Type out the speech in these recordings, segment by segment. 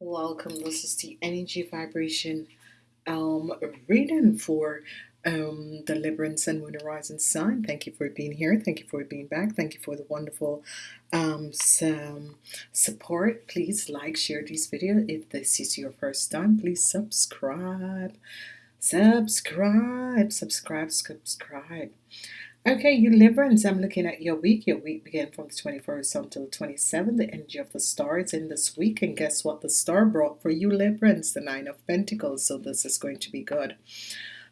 Welcome. This is the energy vibration um reading for um the Librans and Moon Horizon sign. Thank you for being here. Thank you for being back. Thank you for the wonderful um support. Please like, share this video. If this is your first time, please subscribe. Subscribe, subscribe, subscribe. Okay, you Librans, I'm looking at your week. Your week began from the 21st until the 27th. The energy of the star is in this week. And guess what the star brought for you Librans? The Nine of Pentacles. So this is going to be good.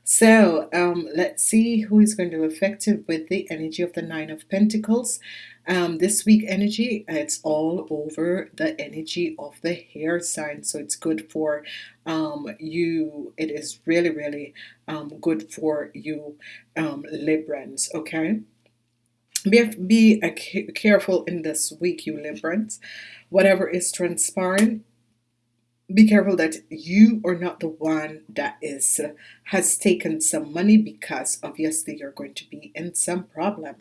So um, let's see who is going to be effective with the energy of the Nine of Pentacles. Um, this week energy, it's all over the energy of the air sign. So it's good for um, you. It is really, really um, good for you um, Librans. Okay. Be, be careful in this week, you Librans. Whatever is transpiring, be careful that you are not the one that is has taken some money because obviously you're going to be in some problem.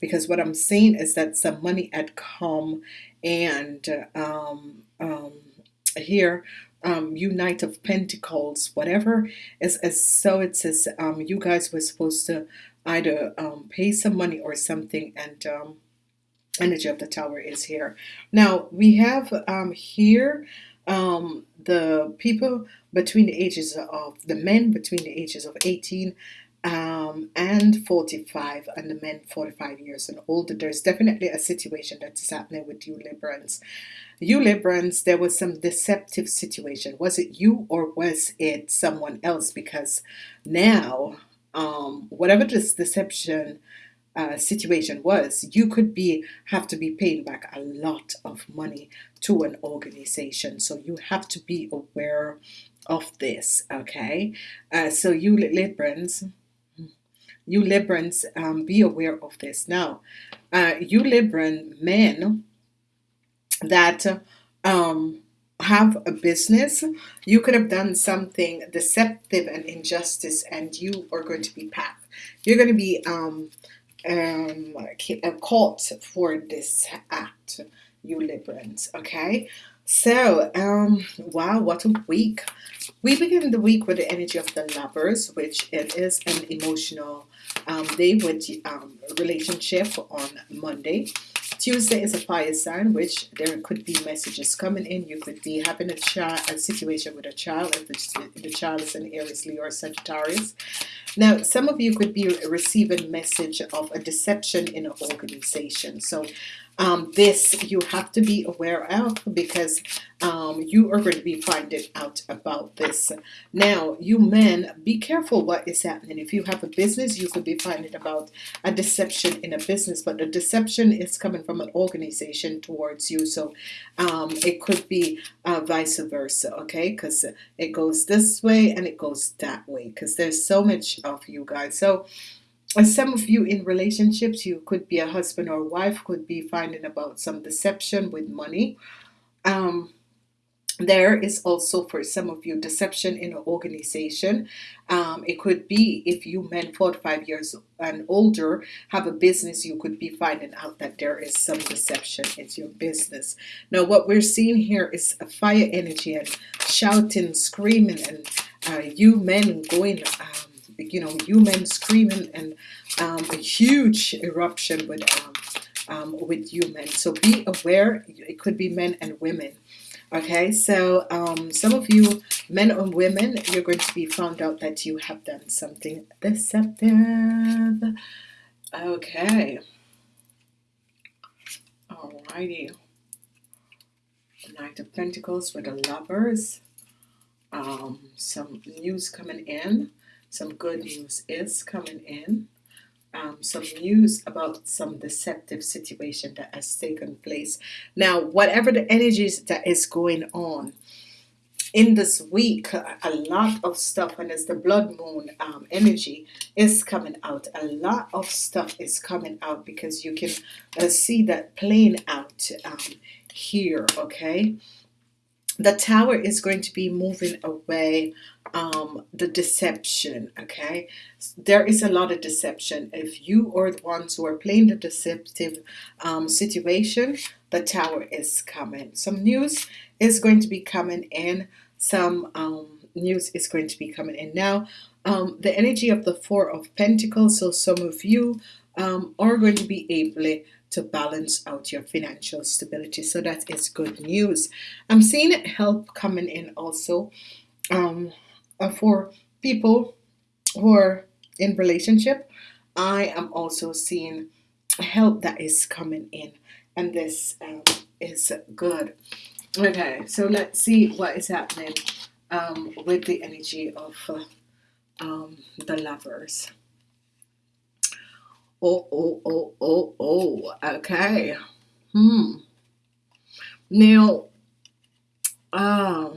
Because what I'm saying is that some money had come and um, um, here um, unite of Pentacles whatever. Is as so it says um, you guys were supposed to either um, pay some money or something and um, energy of the tower is here. Now we have um, here um, the people between the ages of the men between the ages of 18 um, and 45 and the men 45 years and older. There's definitely a situation that's happening with you Librans. You Librans there was some deceptive situation. Was it you or was it someone else? Because now um, whatever this deception uh, situation was you could be have to be paying back a lot of money to an organization. So you have to be aware of this okay? Uh, so you Librans you Librans um, be aware of this. Now uh, you Libran men that um, have a business you could have done something deceptive and injustice and you are going to be packed. You're going to be um, um, caught for this act, you Librans. Okay, so um, wow, what a week! We begin the week with the energy of the lovers, which it is an emotional um, day with um, relationship on Monday. Tuesday is a fire sign, which there could be messages coming in. You could be having a child, a situation with a child, if the, the child is an Aries, Leo, or Sagittarius. Now, some of you could be receiving message of a deception in an organization. So um, this you have to be aware of because um, you are going to be finding out about this. Now you men be careful what is happening. If you have a business you could be finding about a deception in a business but the deception is coming from an organization towards you. So um, it could be uh, vice versa okay? Because it goes this way and it goes that way because there's so much of you guys. So some of you in relationships you could be a husband or wife could be finding about some deception with money. Um, there is also for some of you deception in an organization. Um, it could be if you men 45 years and older have a business you could be finding out that there is some deception. In your business. Now what we're seeing here is a fire energy and shouting screaming and uh, you men going um, you know human screaming and um, a huge eruption with um, um, with human so be aware it could be men and women. Okay so um, some of you men and women you're going to be found out that you have done something deceptive. Okay. Alrighty. Knight of Pentacles with the lovers. Um, some news coming in some good news is coming in. Um, some news about some deceptive situation that has taken place. Now whatever the energies that is going on in this week a lot of stuff and as the blood moon um, energy is coming out a lot of stuff is coming out because you can uh, see that playing out um, here okay the tower is going to be moving away um, the deception okay? There is a lot of deception. If you are the ones who are playing the deceptive um, situation the tower is coming. Some news is going to be coming in. Some um, news is going to be coming in. Now um, the energy of the four of Pentacles so some of you um, are going to be able to balance out your financial stability. So that is good news. I'm seeing help coming in also um, uh, for people who are in relationship. I am also seeing help that is coming in and this um, is good. Okay so let's see what is happening um, with the energy of uh, um, the lovers oh oh oh oh oh okay. Hmm. Now uh,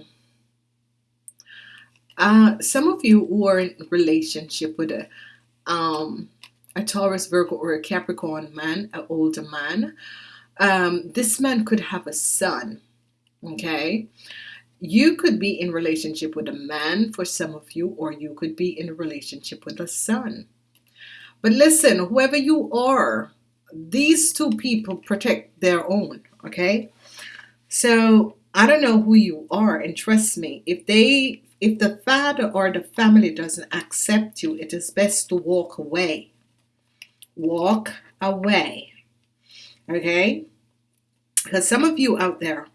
uh, some of you who are in relationship with a um, a Taurus Virgo or a Capricorn man an older man um, this man could have a son okay? You could be in relationship with a man for some of you or you could be in a relationship with a son but listen whoever you are these two people protect their own okay? So I don't know who you are and trust me if they if the father or the family doesn't accept you it is best to walk away. Walk away okay? Because some of you out there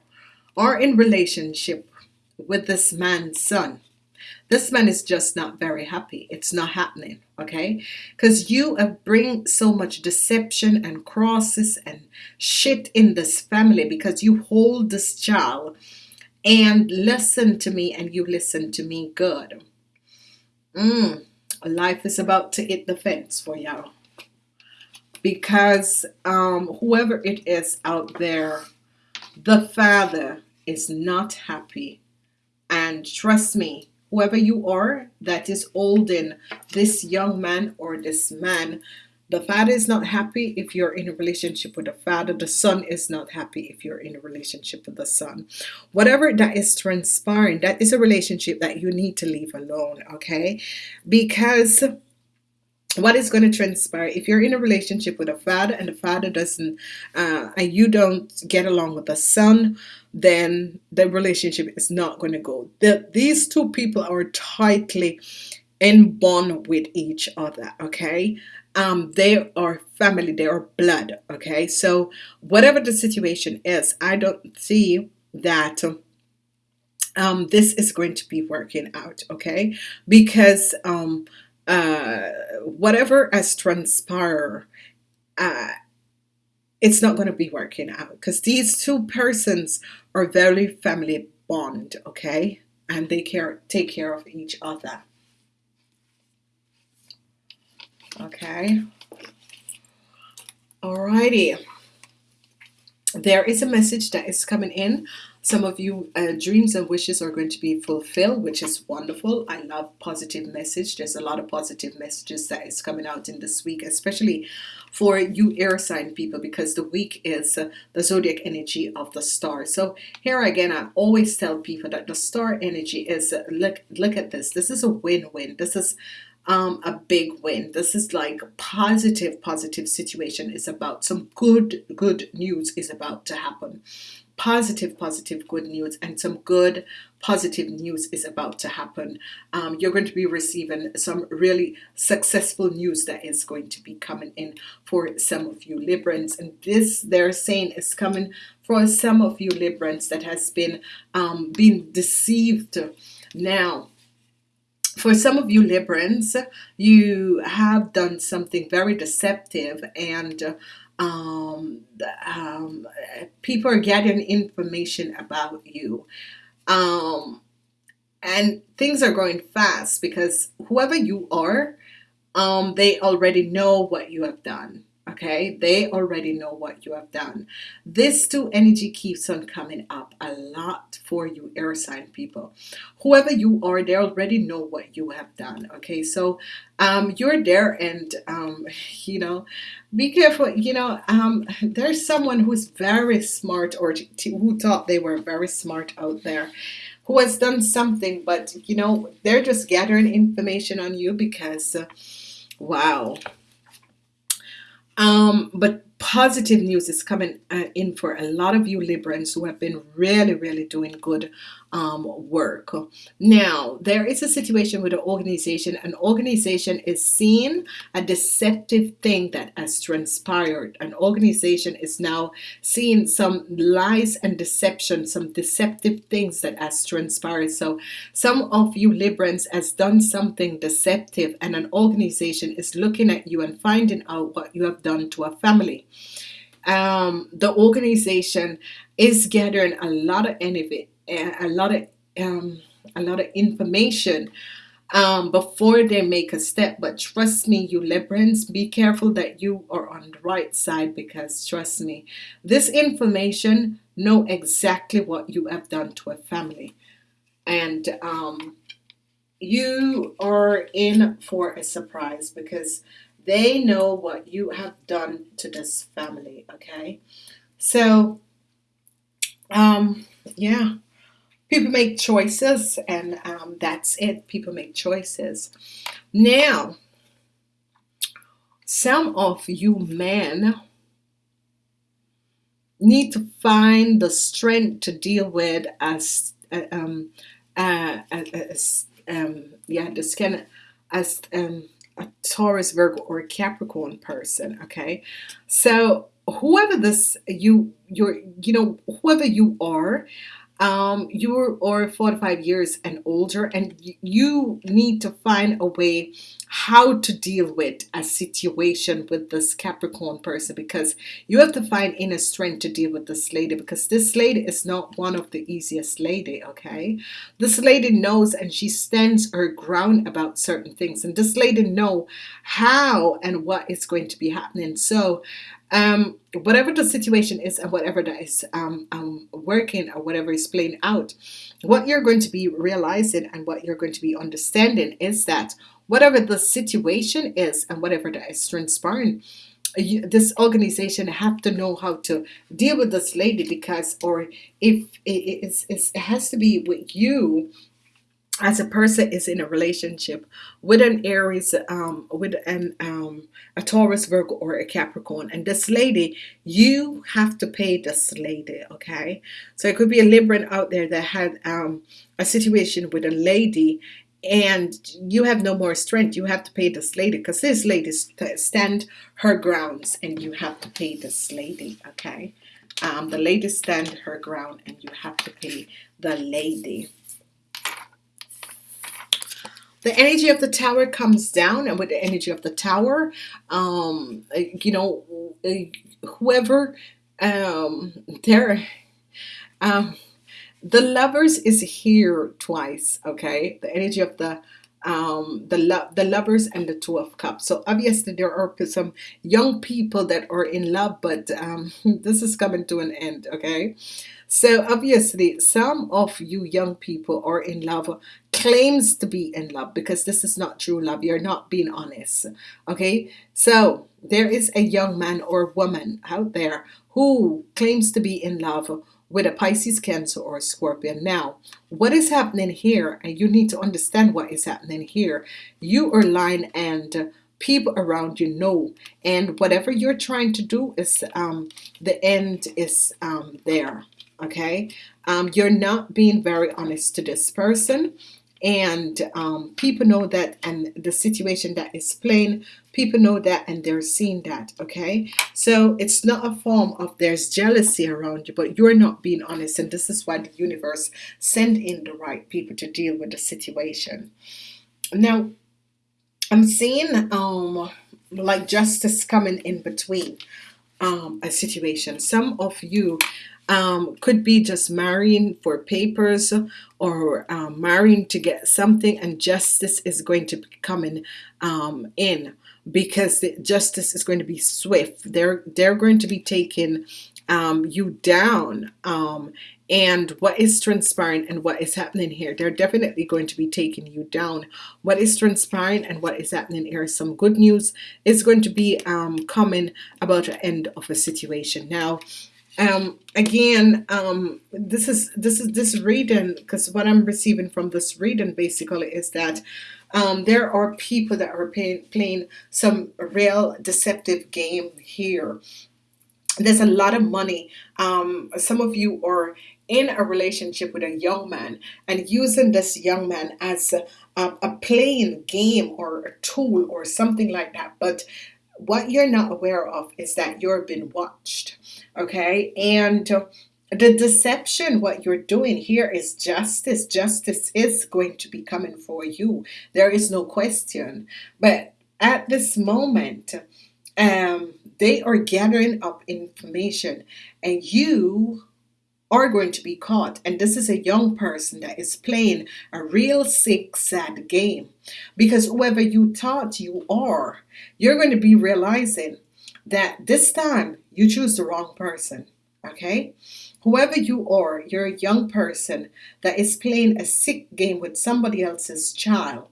are in relationship with this man's son this man is just not very happy. It's not happening okay? Because you have bring so much deception and crosses and shit in this family because you hold this child and listen to me and you listen to me good. Mm, life is about to hit the fence for y'all. Because um, whoever it is out there the father is not happy. And trust me whoever you are that is holding this young man or this man the father is not happy if you're in a relationship with the father. The son is not happy if you're in a relationship with the son. Whatever that is transpiring that is a relationship that you need to leave alone okay? Because what is going to transpire? If you're in a relationship with a father and the father doesn't uh, and you don't get along with the son then the relationship is not going to go. The, these two people are tightly in bond with each other okay? Um, they are family they are blood okay? So whatever the situation is I don't see that um, this is going to be working out okay? Because um, uh, whatever has transpired uh, it's not going to be working out. Because these two persons are very family bond okay? And they care take care of each other. Okay? Alrighty. There is a message that is coming in some of you uh, dreams and wishes are going to be fulfilled which is wonderful. I love positive message. There's a lot of positive messages that is coming out in this week especially for you air sign people because the week is uh, the zodiac energy of the star. So here again I always tell people that the star energy is uh, look look at this. This is a win-win. This is um, a big win. This is like positive positive situation is about some good good news is about to happen positive positive good news and some good positive news is about to happen. Um, you're going to be receiving some really successful news that is going to be coming in for some of you Librans. And this they're saying is coming for some of you Librans that has been um, being deceived. Now for some of you Librans you have done something very deceptive and um, um, people are getting information about you. Um, and things are going fast because whoever you are um, they already know what you have done okay? They already know what you have done. This two energy keeps on coming up a lot for you air sign people. Whoever you are they already know what you have done okay? So um, you're there and um, you know be careful you know um, there's someone who's very smart or who thought they were very smart out there who has done something but you know they're just gathering information on you because uh, wow um, but positive news is coming uh, in for a lot of you Librans who have been really really doing good um, work. Now there is a situation with an organization. An organization is seeing a deceptive thing that has transpired. An organization is now seeing some lies and deception some deceptive things that has transpired. So some of you Librans has done something deceptive and an organization is looking at you and finding out what you have done to a family. Um, the organization is gathering a lot of energy, a lot of um, a lot of information um, before they make a step. But trust me, you Librans, be careful that you are on the right side because trust me, this information know exactly what you have done to a family, and um, you are in for a surprise because they know what you have done to this family okay? So um yeah people make choices and um, that's it. People make choices. Now some of you men need to find the strength to deal with as uh, um, uh, as, um, yeah this kind as um, a Taurus Virgo or a Capricorn person okay? So whoever this you you're you know whoever you are um, you're or 45 years and older and you need to find a way how to deal with a situation with this Capricorn person because you have to find inner strength to deal with this lady because this lady is not one of the easiest lady okay? This lady knows and she stands her ground about certain things and this lady know how and what is going to be happening. So um, whatever the situation is and whatever that is um, um, working or whatever is playing out, what you're going to be realizing and what you're going to be understanding is that whatever the situation is and whatever that is transpiring, you, this organization have to know how to deal with this lady because or if it, it has to be with you as a person is in a relationship with an Aries, um, with an um, a Taurus, Virgo, or a Capricorn, and this lady, you have to pay this lady. Okay, so it could be a Libran out there that had um, a situation with a lady, and you have no more strength. You have to pay this lady because this lady stand her grounds, and you have to pay this lady. Okay, um, the lady stand her ground, and you have to pay the lady the energy of the tower comes down and with the energy of the tower um you know whoever um there um the lovers is here twice okay? The energy of the um the love the lovers and the two of cups. So obviously there are some young people that are in love but um this is coming to an end okay? So obviously some of you young people are in love claims to be in love because this is not true love. You're not being honest okay? So there is a young man or woman out there who claims to be in love with a Pisces cancer or a Scorpion. Now what is happening here and you need to understand what is happening here. You are lying and people around you know. And whatever you're trying to do is um, the end is um, there okay? Um, you're not being very honest to this person and um, people know that and the situation that is plain people know that and they're seeing that okay? So it's not a form of there's jealousy around you but you're not being honest and this is why the universe send in the right people to deal with the situation. Now I'm seeing um like justice coming in between um, a situation. Some of you um, could be just marrying for papers or um, marrying to get something and justice is going to be coming um, in because justice is going to be swift. They're they're going to be taking um, you down. Um, and what is transpiring and what is happening here they're definitely going to be taking you down what is transpiring and what is happening here some good news is going to be um, coming about the end of a situation now um, again um, this is this is this reading because what I'm receiving from this reading basically is that um, there are people that are pay, playing some real deceptive game here. There's a lot of money. Um, some of you are in a relationship with a young man and using this young man as a, a, a playing game or a tool or something like that but what you're not aware of is that you're being watched okay? And the deception what you're doing here is justice. Justice is going to be coming for you. There is no question. But at this moment um, they are gathering up information and you are going to be caught. And this is a young person that is playing a real sick sad game. Because whoever you thought you are you're going to be realizing that this time you choose the wrong person okay? Whoever you are you're a young person that is playing a sick game with somebody else's child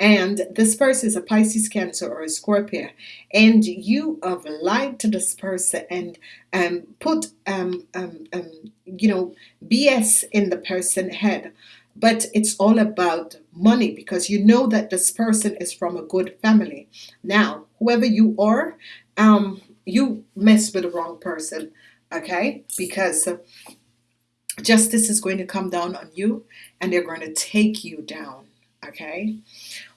and this person is a Pisces Cancer or a Scorpio and you have lied to this person and um, put um, um, um, you know BS in the person head. But it's all about money because you know that this person is from a good family. Now whoever you are um, you mess with the wrong person okay? Because justice is going to come down on you and they're going to take you down okay?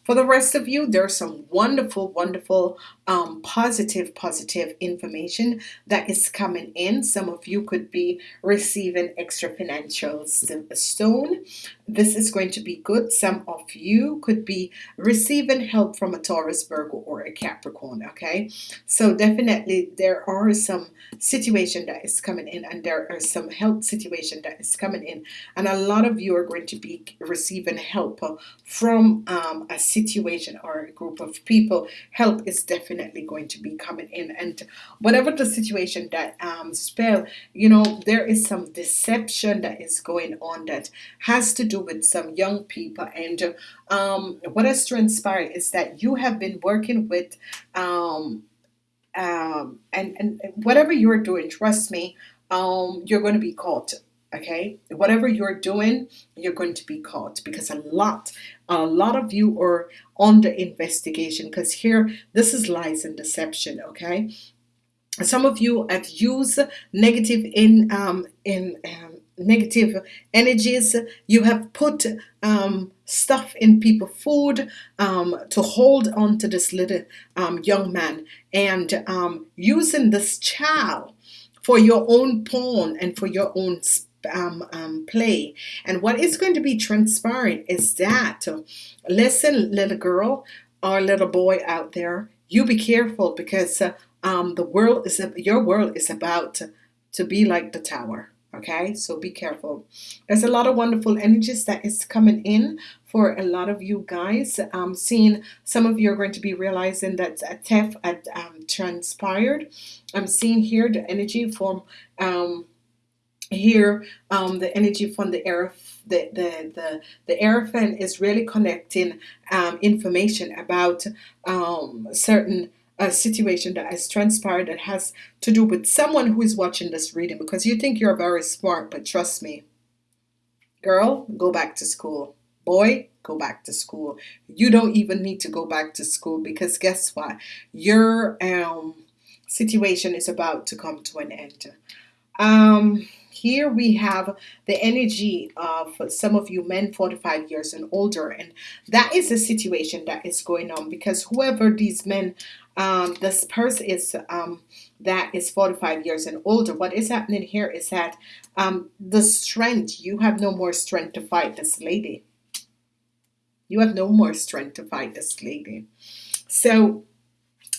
For the rest of you there's some wonderful wonderful um, positive positive information that is coming in. Some of you could be receiving extra financial stone. This is going to be good. Some of you could be receiving help from a Taurus Virgo or a Capricorn okay? So definitely there are some situation that is coming in and there are some health situation that is coming in. And a lot of you are going to be receiving help from um, a situation or a group of people. Help is definitely going to be coming in. And whatever the situation that um, spell you know there is some deception that is going on that has to do with some young people. And um, what has transpired is that you have been working with um, um, and, and whatever you're doing trust me um, you're going to be caught okay? Whatever you're doing you're going to be caught because a lot a lot of you are under investigation because here this is lies and deception okay? Some of you have used negative in um, in um, negative energies. You have put um, stuff in people food um, to hold on to this little um, young man and um, using this child for your own pawn and for your own um, um, play. And what is going to be transpiring is that listen little girl or little boy out there you be careful because uh, um, the world is your world is about to, to be like the tower okay? So be careful. There's a lot of wonderful energies that is coming in for a lot of you guys. Um seeing some of you are going to be realizing that a theft had um, transpired. I'm seeing here the energy from um here um the energy from the air the the the, the Hierophant is really connecting um, information about um, certain a situation that has transpired that has to do with someone who is watching this reading because you think you're very smart but trust me. Girl go back to school. Boy go back to school. You don't even need to go back to school because guess what? Your um, situation is about to come to an end. Um, here we have the energy of some of you men 45 years and older and that is a situation that is going on because whoever these men um, this person is um, that is 45 years and older what is happening here is that um, the strength you have no more strength to fight this lady. You have no more strength to fight this lady. So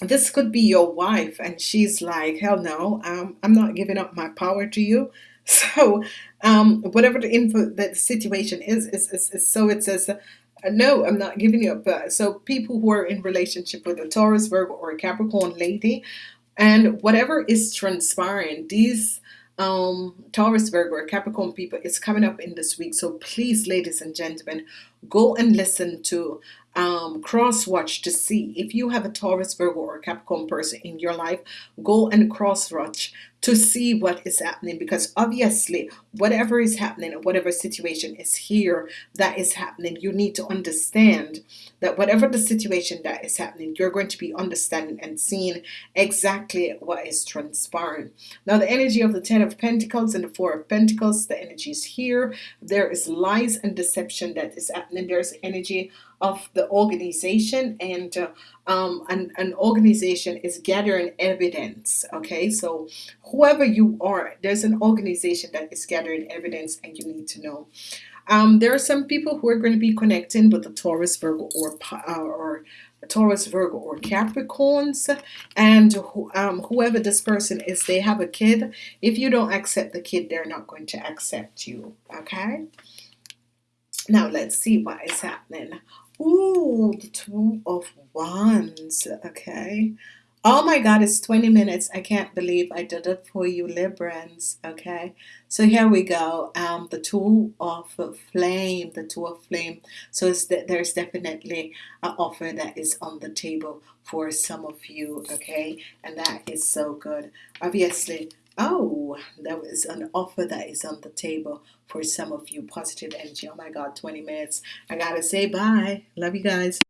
this could be your wife and she's like hell no um, I'm not giving up my power to you so um, whatever the info that the situation is, is, is, is so it says Uh, no, I'm not giving you up. So people who are in relationship with a Taurus, Virgo, or a Capricorn lady, and whatever is transpiring, these um Taurus, Virgo, or Capricorn people is coming up in this week. So please, ladies and gentlemen, go and listen to um, cross watch to see if you have a Taurus, Virgo, or Capricorn person in your life. Go and cross watch to see what is happening because obviously whatever is happening whatever situation is here that is happening you need to understand that whatever the situation that is happening you're going to be understanding and seeing exactly what is transpiring. Now the energy of the ten of Pentacles and the four of Pentacles the energy is here. There is lies and deception that is happening. There's energy of the organization and uh, um, an, an organization is gathering evidence okay? So whoever you are there's an organization that is gathering evidence and you need to know um, there are some people who are going to be connecting with the Taurus Virgo or uh, or Taurus Virgo or Capricorns and um, whoever this person is they have a kid if you don't accept the kid they're not going to accept you okay now let's see what is happening Ooh, the two of wands. Okay. Oh my God, it's 20 minutes. I can't believe I did it for you, Librans. Okay. So here we go. Um, the two of flame, the two of flame. So that there's definitely an offer that is on the table for some of you. Okay. And that is so good. Obviously, Oh, that was an offer that is on the table for some of you. Positive energy. Oh my God, 20 minutes. I gotta say bye. Love you guys.